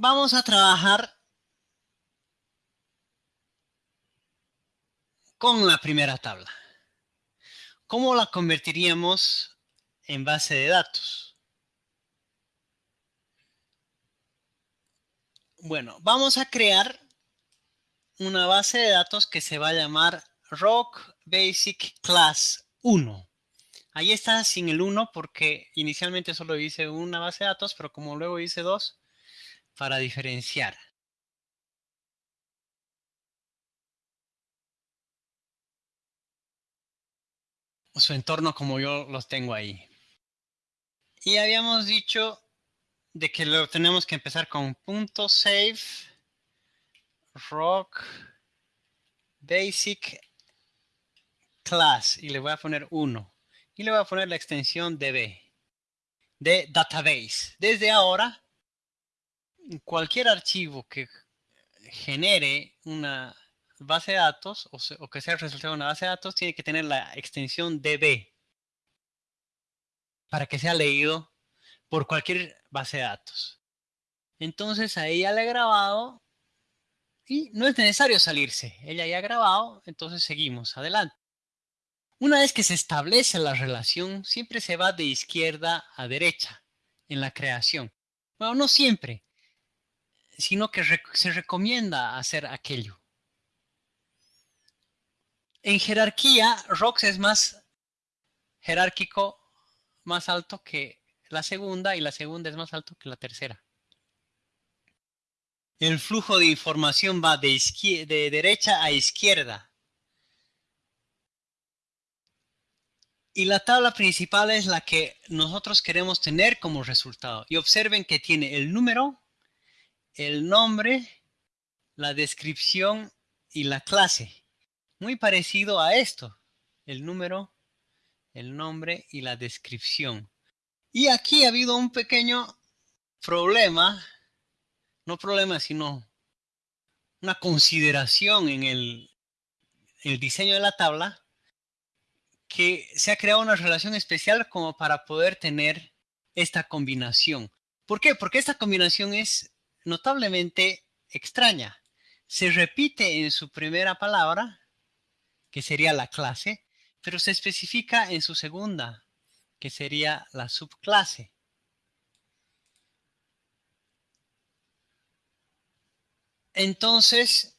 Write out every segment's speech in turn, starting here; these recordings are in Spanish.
vamos a trabajar con la primera tabla. ¿Cómo la convertiríamos en base de datos? Bueno, vamos a crear una base de datos que se va a llamar Rock Basic Class 1. Ahí está sin el 1 porque inicialmente solo hice una base de datos, pero como luego hice dos, para diferenciar. Su entorno como yo los tengo ahí. Y habíamos dicho de que lo tenemos que empezar con punto save rock basic class y le voy a poner 1 y le voy a poner la extensión db de database. Desde ahora, cualquier archivo que genere una base de datos o, que sea resultado de una base de datos tiene que tener la extensión db para que sea leído por cualquier base de datos. Entonces ahí ya le he grabado y no es necesario salirse. Ella ya ha grabado, entonces seguimos adelante. Una vez que se establece la relación, siempre se va de izquierda a derecha en la creación. Bueno, no siempre, sino que se recomienda hacer aquello. En jerarquía, ROX es más jerárquico, más alto que la segunda y la segunda es más alto que la tercera. El flujo de información va de, de derecha a izquierda. Y la tabla principal es la que nosotros queremos tener como resultado. Y observen que tiene el número, el nombre, la descripción y la clase. Muy parecido a esto. El número, el nombre y la descripción. Y aquí ha habido un pequeño problema no problema, sino una consideración en el, el diseño de la tabla que se ha creado una relación especial como para poder tener esta combinación. ¿Por qué? Porque esta combinación es notablemente extraña. Se repite en su primera palabra, que sería la clase, pero se especifica en su segunda, que sería la subclase. Entonces,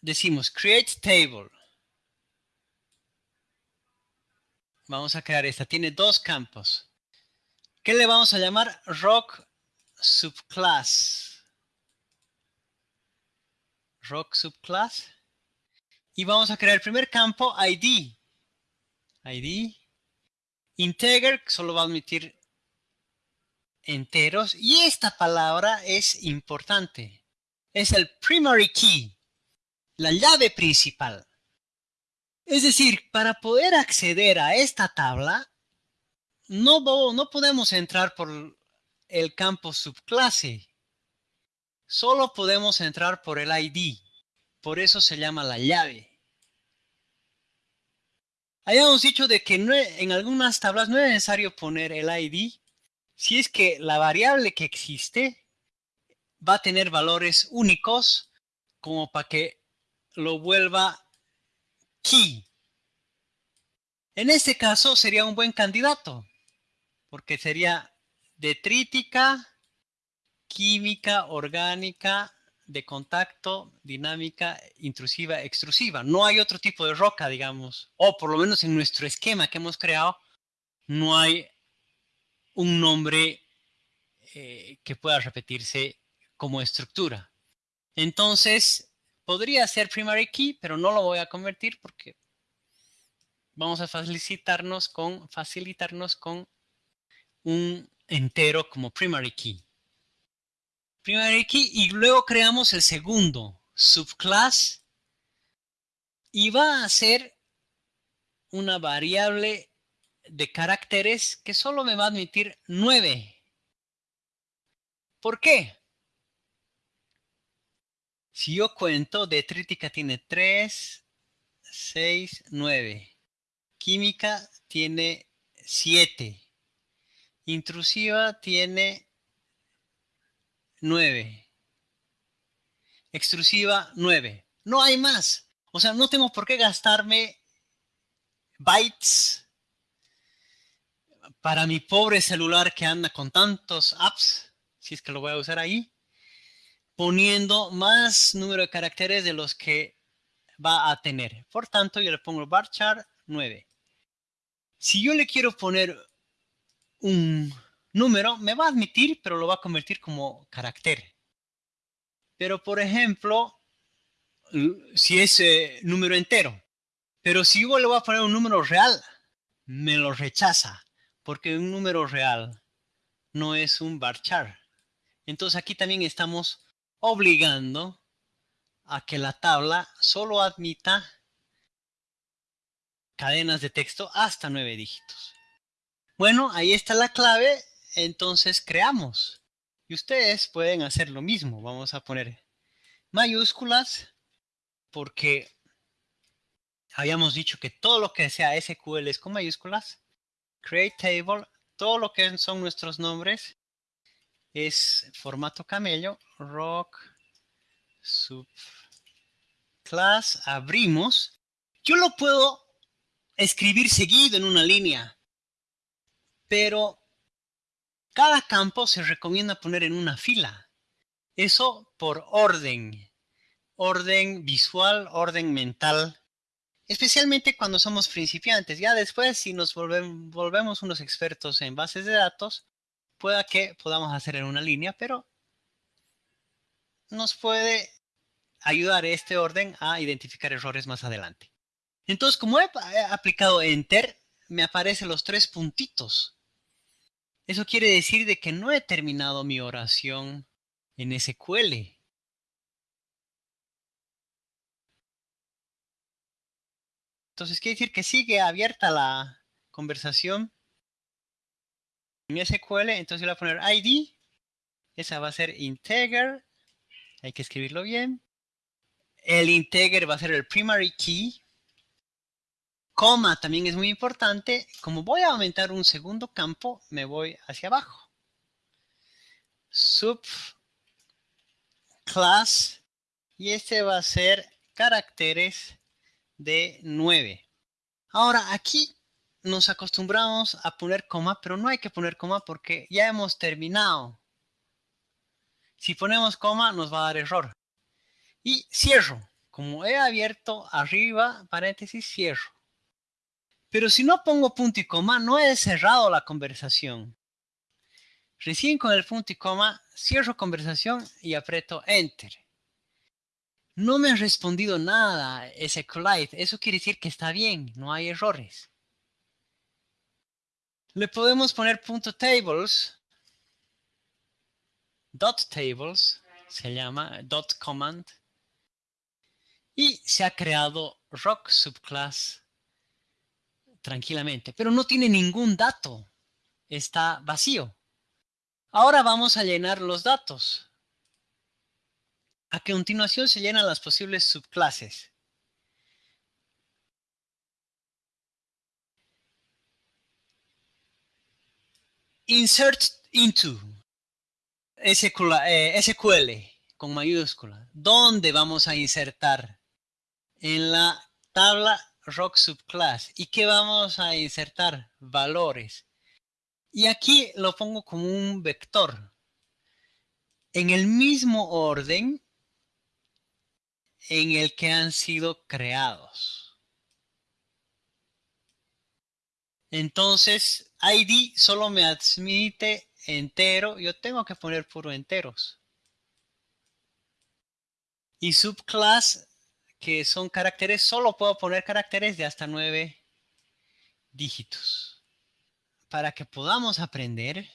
decimos create table. Vamos a crear esta. Tiene dos campos. ¿Qué le vamos a llamar? Rock subclass. Rock subclass. Y vamos a crear el primer campo ID. ID. Integer, solo va a admitir enteros. Y esta palabra es importante es el primary key, la llave principal. Es decir, para poder acceder a esta tabla, no, no podemos entrar por el campo subclase. Solo podemos entrar por el ID. Por eso se llama la llave. Hayamos dicho de que en algunas tablas no es necesario poner el ID si es que la variable que existe va a tener valores únicos como para que lo vuelva key. En este caso sería un buen candidato, porque sería detrítica, química, orgánica, de contacto, dinámica, intrusiva, extrusiva. No hay otro tipo de roca, digamos, o por lo menos en nuestro esquema que hemos creado, no hay un nombre eh, que pueda repetirse como estructura. Entonces, podría ser primary key, pero no lo voy a convertir porque vamos a facilitarnos con, facilitarnos con un entero como primary key. Primary key y luego creamos el segundo subclass y va a ser una variable de caracteres que solo me va a admitir 9. ¿Por qué? Si yo cuento, detrítica tiene 3, 6, 9. Química tiene 7. Intrusiva tiene 9. Extrusiva 9. No hay más. O sea, no tengo por qué gastarme bytes para mi pobre celular que anda con tantos apps, si es que lo voy a usar ahí, poniendo más número de caracteres de los que va a tener. Por tanto, yo le pongo varchar 9. Si yo le quiero poner un número, me va a admitir, pero lo va a convertir como carácter. Pero, por ejemplo, si es eh, número entero, pero si yo le voy a poner un número real, me lo rechaza, porque un número real no es un varchar. Entonces aquí también estamos obligando a que la tabla solo admita cadenas de texto hasta nueve dígitos. Bueno, ahí está la clave, entonces creamos. Y ustedes pueden hacer lo mismo. Vamos a poner mayúsculas porque habíamos dicho que todo lo que sea SQL es con mayúsculas. Create table, todo lo que son nuestros nombres es formato camello, rock, sub, class, abrimos. Yo lo puedo escribir seguido en una línea, pero cada campo se recomienda poner en una fila. Eso por orden, orden visual, orden mental, especialmente cuando somos principiantes. Ya después, si nos volvemos unos expertos en bases de datos, pueda que podamos hacer en una línea, pero nos puede ayudar este orden a identificar errores más adelante. Entonces, como he aplicado Enter, me aparecen los tres puntitos. Eso quiere decir de que no he terminado mi oración en SQL. Entonces quiere decir que sigue abierta la conversación en SQL. Entonces voy a poner ID. Esa va a ser integer. Hay que escribirlo bien. El integer va a ser el primary key. Coma también es muy importante. Como voy a aumentar un segundo campo, me voy hacia abajo. Sub class. Y este va a ser caracteres de 9. Ahora aquí nos acostumbramos a poner coma, pero no hay que poner coma porque ya hemos terminado. Si ponemos coma nos va a dar error. Y cierro. Como he abierto arriba, paréntesis, cierro. Pero si no pongo punto y coma, no he cerrado la conversación. Recién con el punto y coma, cierro conversación y aprieto Enter. No me ha respondido nada ese SQLite. Eso quiere decir que está bien, no hay errores. Le podemos poner punto tables, dot tables, se llama dot command, y se ha creado rock subclass tranquilamente, pero no tiene ningún dato, está vacío. Ahora vamos a llenar los datos. A continuación se llenan las posibles subclases. Insert into SQL, eh, con mayúscula. ¿Dónde vamos a insertar? En la tabla rock subclass. ¿Y qué vamos a insertar? Valores. Y aquí lo pongo como un vector. En el mismo orden en el que han sido creados. Entonces, ID solo me admite entero. Yo tengo que poner puro enteros. Y subclass, que son caracteres, solo puedo poner caracteres de hasta nueve dígitos. Para que podamos aprender,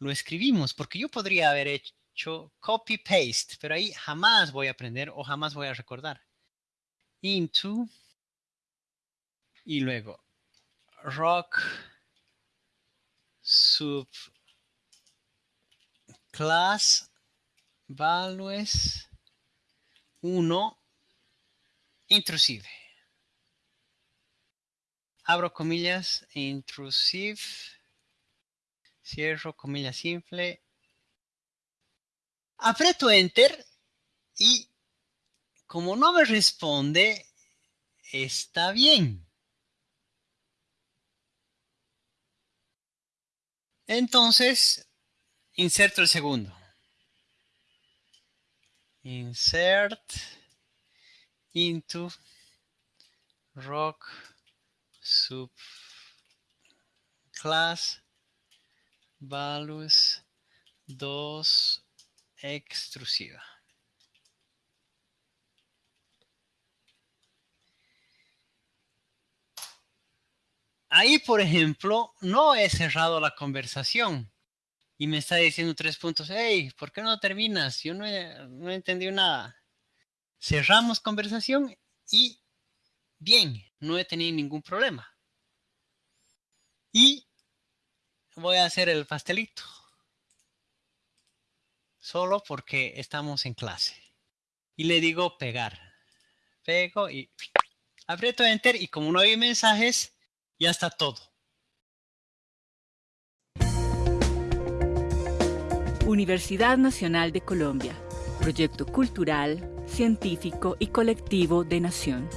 lo escribimos, porque yo podría haber hecho copy paste, pero ahí jamás voy a aprender o jamás voy a recordar. Into y luego rock sub class values 1 intrusive. Abro comillas, intrusive, cierro comillas simple, Aprieto Enter y como no me responde, está bien. Entonces, inserto el segundo. Insert into rock subclass values 2 extrusiva. Ahí, por ejemplo, no he cerrado la conversación y me está diciendo tres puntos. Hey, ¿por qué no terminas? Yo no he, no he entendido nada. Cerramos conversación y bien, no he tenido ningún problema. Y voy a hacer el pastelito. Solo porque estamos en clase. Y le digo pegar. Pego y aprieto Enter y como no hay mensajes, ya está todo. Universidad Nacional de Colombia, proyecto cultural, científico y colectivo de nación.